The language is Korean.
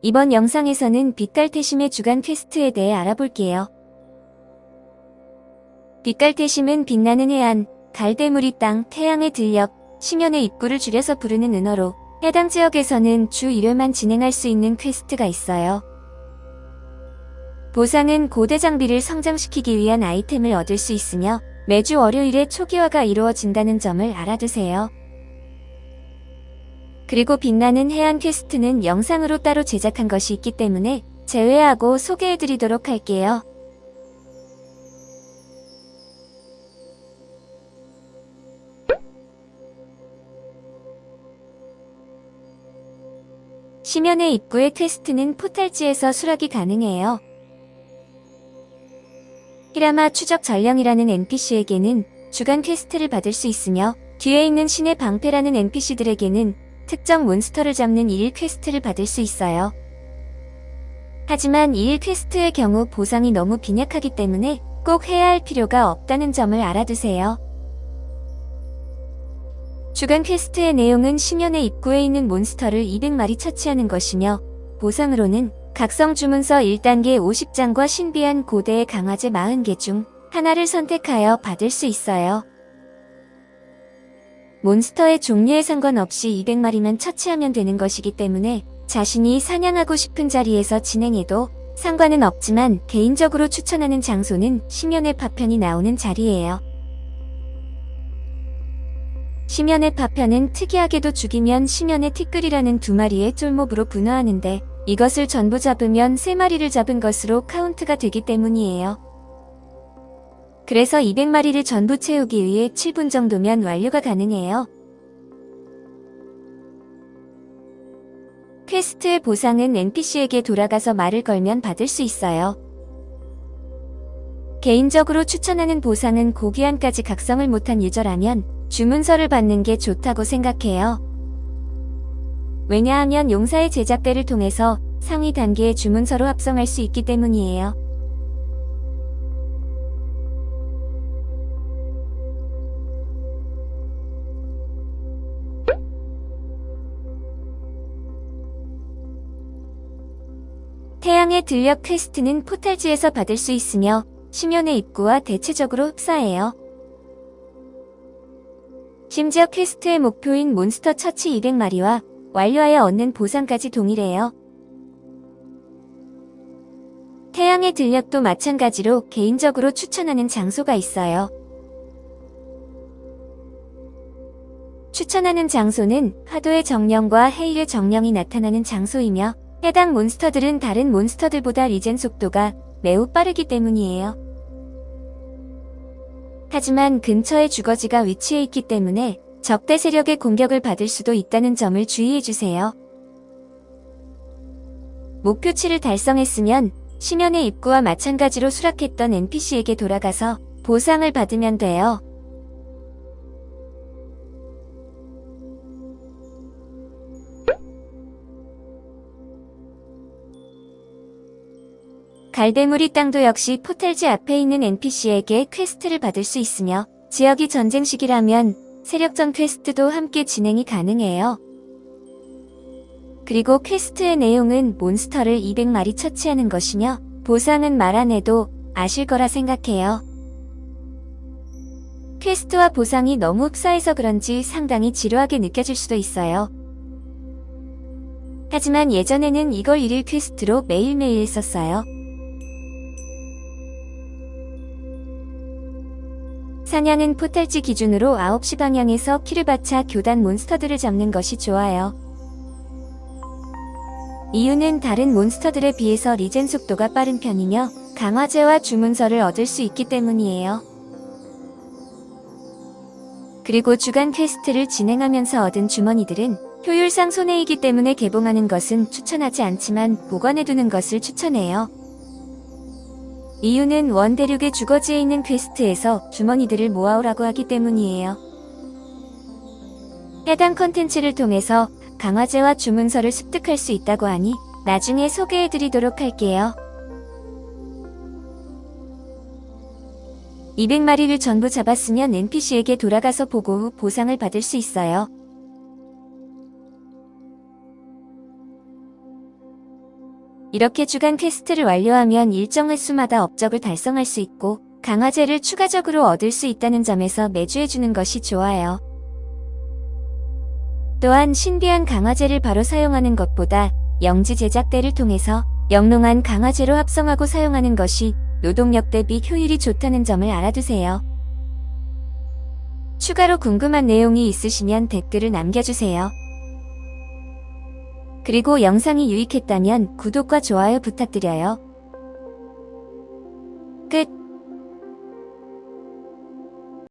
이번 영상에서는 빛갈태심의 주간 퀘스트에 대해 알아볼게요. 빛갈태심은 빛나는 해안, 갈대무리 땅, 태양의 들녘, 심연의 입구를 줄여서 부르는 은어로 해당 지역에서는 주 1회만 진행할 수 있는 퀘스트가 있어요. 보상은 고대 장비를 성장시키기 위한 아이템을 얻을 수 있으며 매주 월요일에 초기화가 이루어진다는 점을 알아두세요. 그리고 빛나는 해안 퀘스트는 영상으로 따로 제작한 것이 있기 때문에 제외하고 소개해드리도록 할게요. 심연의 입구의 퀘스트는 포탈지에서 수락이 가능해요. 히라마 추적 전령이라는 NPC에게는 주간 퀘스트를 받을 수 있으며 뒤에 있는 신의 방패라는 NPC들에게는 특정 몬스터를 잡는 일일 퀘스트를 받을 수 있어요. 하지만 일일 퀘스트의 경우 보상이 너무 빈약하기 때문에 꼭 해야 할 필요가 없다는 점을 알아두세요. 주간 퀘스트의 내용은 심연의 입구에 있는 몬스터를 200마리 처치하는 것이며 보상으로는 각성 주문서 1단계 50장과 신비한 고대의 강화제 40개 중 하나를 선택하여 받을 수 있어요. 몬스터의 종류에 상관없이 200마리만 처치하면 되는 것이기 때문에 자신이 사냥하고 싶은 자리에서 진행해도 상관은 없지만 개인적으로 추천하는 장소는 심연의 파편이 나오는 자리예요. 심연의 파편은 특이하게도 죽이면 심연의 티끌이라는 두 마리의 쫄몹으로 분화하는데 이것을 전부 잡으면 세 마리를 잡은 것으로 카운트가 되기 때문이에요. 그래서 200마리를 전부 채우기 위해 7분 정도면 완료가 가능해요. 퀘스트의 보상은 NPC에게 돌아가서 말을 걸면 받을 수 있어요. 개인적으로 추천하는 보상은 고귀한까지 각성을 못한 유저라면 주문서를 받는 게 좋다고 생각해요. 왜냐하면 용사의 제작대를 통해서 상위 단계의 주문서로 합성할 수 있기 때문이에요. 태양의 들녘 퀘스트는 포탈지에서 받을 수 있으며 심연의 입구와 대체적으로 흡사해요. 심지어 퀘스트의 목표인 몬스터 처치 200마리와 완료하여 얻는 보상까지 동일해요. 태양의 들녘도 마찬가지로 개인적으로 추천하는 장소가 있어요. 추천하는 장소는 파도의 정령과 해일의 정령이 나타나는 장소이며 해당 몬스터들은 다른 몬스터들보다 리젠 속도가 매우 빠르기 때문이에요. 하지만 근처에 주거지가 위치해 있기 때문에 적대 세력의 공격을 받을 수도 있다는 점을 주의해주세요. 목표치를 달성했으면 심연의 입구와 마찬가지로 수락했던 NPC에게 돌아가서 보상을 받으면 돼요. 갈대무리 땅도 역시 포탈지 앞에 있는 NPC에게 퀘스트를 받을 수 있으며 지역이 전쟁 시기라면 세력전 퀘스트도 함께 진행이 가능해요. 그리고 퀘스트의 내용은 몬스터를 200마리 처치하는 것이며 보상은 말 안 해도 아실 거라 생각해요. 퀘스트와 보상이 너무 흡사해서 그런지 상당히 지루하게 느껴질 수도 있어요. 하지만 예전에는 이걸 일일 퀘스트로 매일매일 했었어요. 사냥은 포탈지 기준으로 9시 방향에서 키를 받쳐 교단 몬스터들을 잡는 것이 좋아요. 이유는 다른 몬스터들에 비해서 리젠 속도가 빠른 편이며 강화제와 주문서를 얻을 수 있기 때문이에요. 그리고 주간 퀘스트를 진행하면서 얻은 주머니들은 효율상 손해이기 때문에 개봉하는 것은 추천하지 않지만 보관해두는 것을 추천해요. 이유는 원대륙의 주거지에 있는 퀘스트에서 주머니들을 모아오라고 하기 때문이에요. 해당 컨텐츠를 통해서 강화제와 주문서를 습득할 수 있다고 하니 나중에 소개해드리도록 할게요. 200마리를 전부 잡았으면 NPC에게 돌아가서 보고 후 보상을 받을 수 있어요. 이렇게 주간 퀘스트를 완료하면 일정 횟수마다 업적을 달성할 수 있고 강화제를 추가적으로 얻을 수 있다는 점에서 매주 해주는 것이 좋아요. 또한 신비한 강화제를 바로 사용하는 것보다 영지 제작대를 통해서 영롱한 강화제로 합성하고 사용하는 것이 노동력 대비 효율이 좋다는 점을 알아두세요. 추가로 궁금한 내용이 있으시면 댓글을 남겨주세요. 그리고 영상이 유익했다면 구독과 좋아요 부탁드려요.